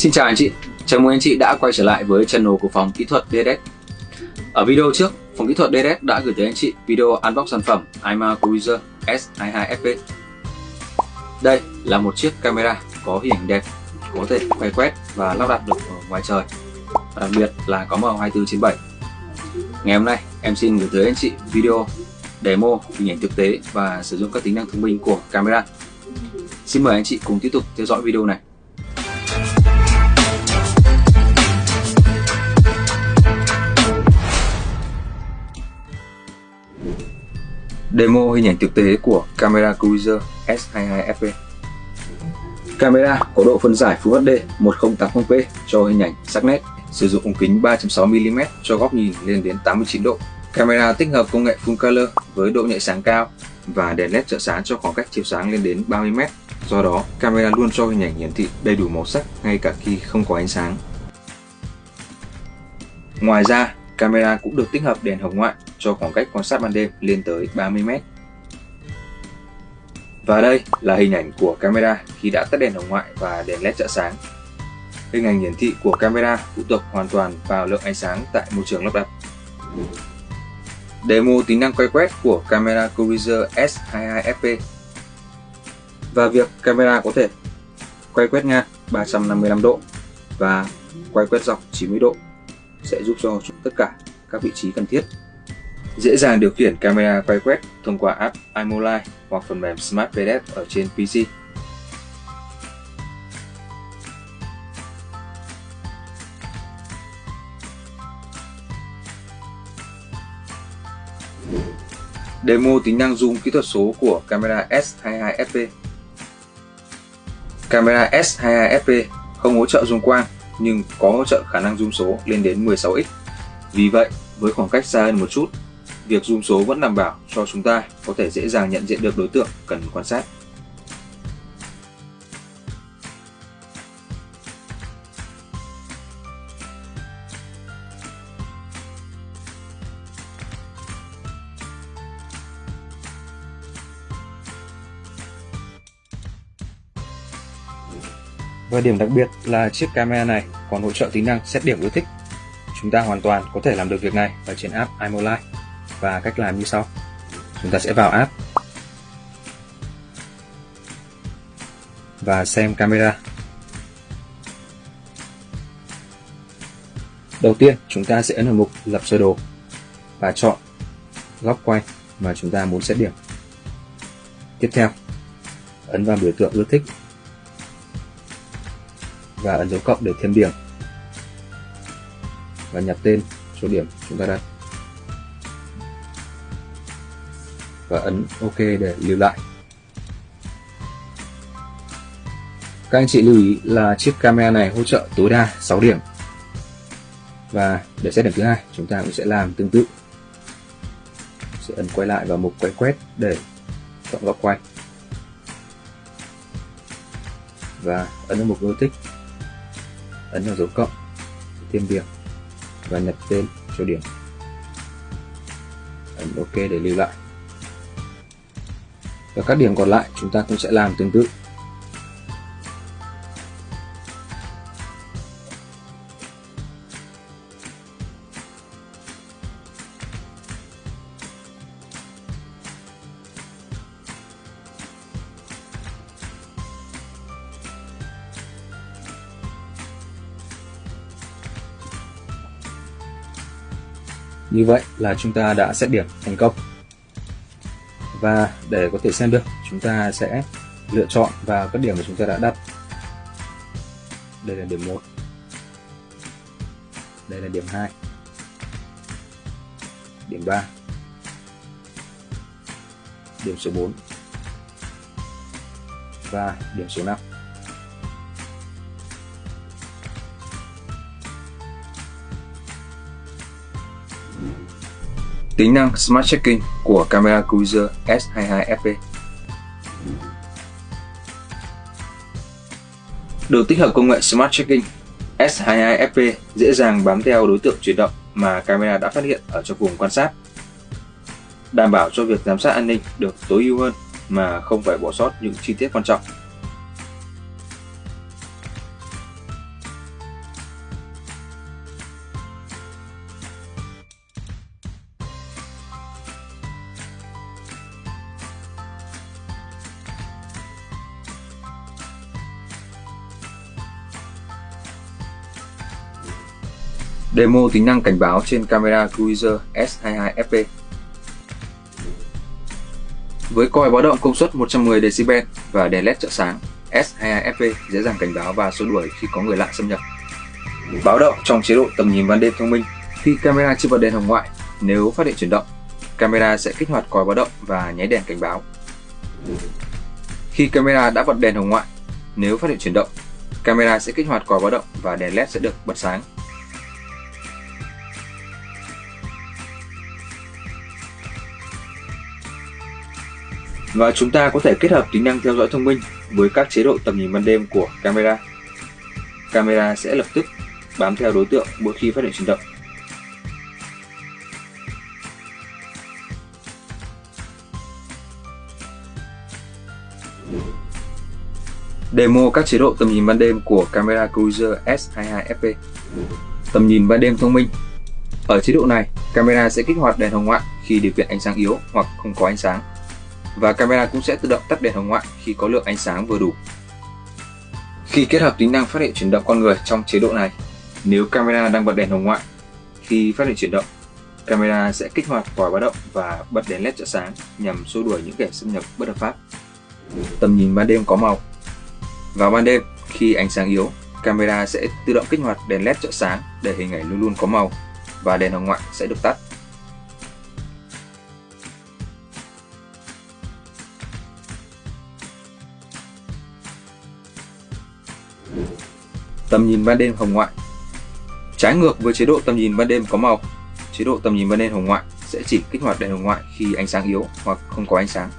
Xin chào anh chị, chào mừng anh chị đã quay trở lại với channel của phòng kỹ thuật DDS. Ở video trước, phòng kỹ thuật DDS đã gửi tới anh chị video unbox sản phẩm iMa Cruiser S22FP. Đây là một chiếc camera có hình đẹp, có thể quay quét và lắp đặt được ở ngoài trời. Và đặc biệt là có màu 24 trên 7. Ngày hôm nay, em xin gửi tới anh chị video demo hình ảnh thực tế và sử dụng các tính năng thông minh của camera. Xin mời anh chị cùng tiếp tục theo dõi video này. Demo hình ảnh thực tế của camera Cruiser S22FP Camera có độ phân giải Full HD 1080p cho hình ảnh sắc nét, sử dụng ống kính 3.6mm cho góc nhìn lên đến 89 độ. Camera tích hợp công nghệ Full Color với độ nhạy sáng cao và đèn LED trợ sáng cho khoảng cách chiếu sáng lên đến 30m. Do đó, camera luôn cho hình ảnh hiển thị đầy đủ màu sắc ngay cả khi không có ánh sáng. Ngoài ra, camera cũng được tích hợp đèn hồng ngoại cho khoảng cách quan sát ban đêm lên tới 30 mét. Và đây là hình ảnh của camera khi đã tắt đèn hồng ngoại và đèn led trợ sáng. Hình ảnh hiển thị của camera phụ thuộc hoàn toàn vào lượng ánh sáng tại môi trường lắp đặt. Demo tính năng quay quét của camera Cruiser S22FP và việc camera có thể quay quét ngang 355 độ và quay quét dọc 90 độ sẽ giúp cho tất cả các vị trí cần thiết. Dễ dàng điều khiển camera quay quét thông qua app iMolite hoặc phần mềm Smart PDF ở trên PC. Demo tính năng zoom kỹ thuật số của camera S22FP Camera S22FP không hỗ trợ zoom quang nhưng có hỗ trợ khả năng zoom số lên đến 16x. Vì vậy, với khoảng cách xa hơn một chút, việc zoom số vẫn đảm bảo cho chúng ta có thể dễ dàng nhận diện được đối tượng cần quan sát. Và điểm đặc biệt là chiếc camera này còn hỗ trợ tính năng xét điểm yêu thích. Chúng ta hoàn toàn có thể làm được việc này ở trên app iMolite và cách làm như sau. Chúng ta sẽ vào app và xem camera. Đầu tiên, chúng ta sẽ ấn vào mục lập sơ đồ và chọn góc quay mà chúng ta muốn xét điểm. Tiếp theo, ấn vào biểu tượng ưa thích và ấn dấu cộng để thêm điểm và nhập tên số điểm chúng ta đặt và ấn OK để lưu lại. Các anh chị lưu ý là chiếc camera này hỗ trợ tối đa 6 điểm. Và để xét điểm thứ hai, chúng ta cũng sẽ làm tương tự. Sẽ ấn quay lại vào mục quay quét để chọn góc quay. Và ấn vào mục yêu ấn vào dấu cộng thêm điểm và nhập tên cho điểm ấn ok để lưu lại và các điểm còn lại chúng ta cũng sẽ làm tương tự Như vậy là chúng ta đã xét điểm thành công. Và để có thể xem được, chúng ta sẽ lựa chọn vào các điểm mà chúng ta đã đặt. Đây là điểm 1. Đây là điểm 2. Điểm 3. Điểm số 4. Và điểm số 5. Tính năng Smart Checking của camera Cruiser S22FP Được tích hợp công nghệ Smart Checking, S22FP dễ dàng bám theo đối tượng chuyển động mà camera đã phát hiện ở trong vùng quan sát, đảm bảo cho việc giám sát an ninh được tối ưu hơn mà không phải bỏ sót những chi tiết quan trọng. Demo tính năng cảnh báo trên camera Cruiser S22FP Với còi báo động công suất 110 dB và đèn LED trợ sáng, S22FP dễ dàng cảnh báo và xua đuổi khi có người lạ xâm nhập. Báo động trong chế độ tầm nhìn ban đêm thông minh Khi camera chưa bật đèn hồng ngoại, nếu phát hiện chuyển động, camera sẽ kích hoạt còi báo động và nháy đèn cảnh báo. Khi camera đã bật đèn hồng ngoại, nếu phát hiện chuyển động, camera sẽ kích hoạt còi báo động và đèn LED sẽ được bật sáng. Và chúng ta có thể kết hợp tính năng theo dõi thông minh với các chế độ tầm nhìn ban đêm của camera. Camera sẽ lập tức bám theo đối tượng mỗi khi phát hiện chuyển động. Demo các chế độ tầm nhìn ban đêm của camera Cruiser S22FP Tầm nhìn ban đêm thông minh Ở chế độ này, camera sẽ kích hoạt đèn hồng ngoại khi điều kiện ánh sáng yếu hoặc không có ánh sáng và camera cũng sẽ tự động tắt đèn hồng ngoại khi có lượng ánh sáng vừa đủ. Khi kết hợp tính năng phát hiện chuyển động con người trong chế độ này, nếu camera đang bật đèn hồng ngoại, khi phát hiện chuyển động, camera sẽ kích hoạt vòi báo động và bật đèn led trợ sáng nhằm xua đuổi những kẻ xâm nhập bất hợp pháp. Tầm nhìn ban đêm có màu Vào ban đêm, khi ánh sáng yếu, camera sẽ tự động kích hoạt đèn led trợ sáng để hình ảnh luôn luôn có màu và đèn hồng ngoại sẽ được tắt. Tầm nhìn ban đêm hồng ngoại Trái ngược với chế độ tầm nhìn ban đêm có màu, chế độ tầm nhìn ban đêm hồng ngoại sẽ chỉ kích hoạt đèn hồng ngoại khi ánh sáng yếu hoặc không có ánh sáng.